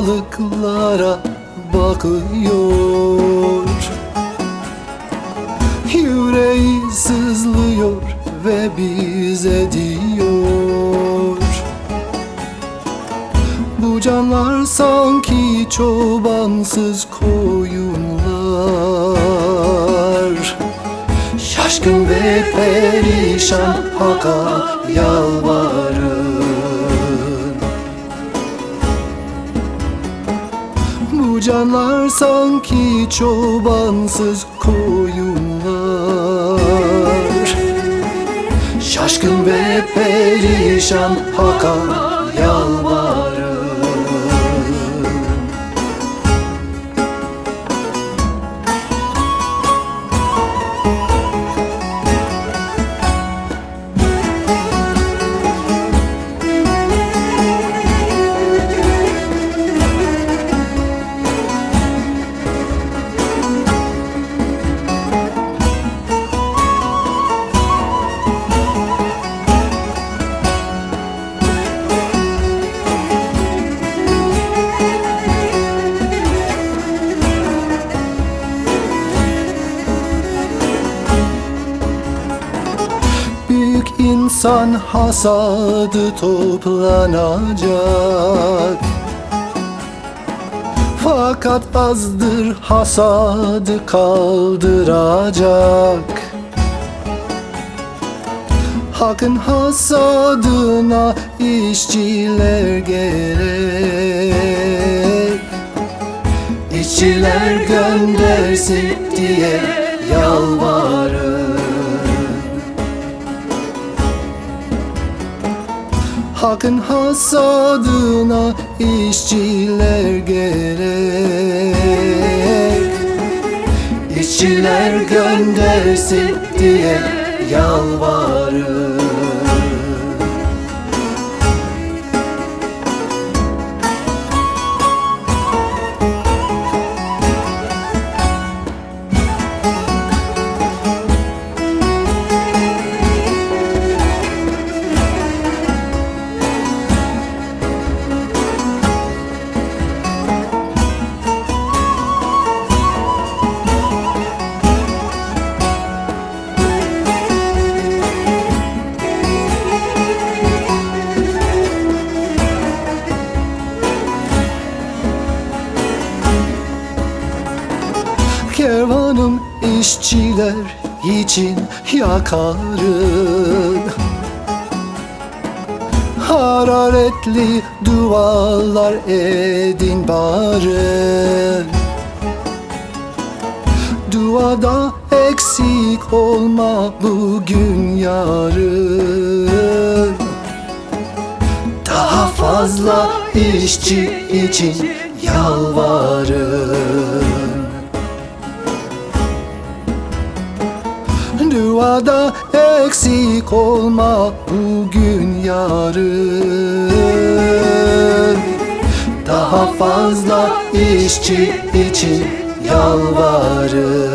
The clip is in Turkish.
balıklara bakıyor. Yüreği sızlıyor ve bize diyor. Bu canlar sanki çobansız koyunlar. Şaşkın ve perişan Hak'a yalvarın Canlar sanki çobansız koyunlar. Şaşkın ve perişan Hak'a yalvarın insan hasadı toplanacak. Fakat azdır hasadı kaldıracak. Hak'ın hasadına işçiler gerek İşçiler göndersin diye yalvarır Hak'ın hasadına işçiler gerek. İşçiler göndersin diye yalvarır işçiler için yakarın Hararetli dualar edin bari Duada eksik olma bugün yarın. Daha fazla işçi için yalvarın duada eksik olma bugün yarın. Daha fazla işçi için yalvarın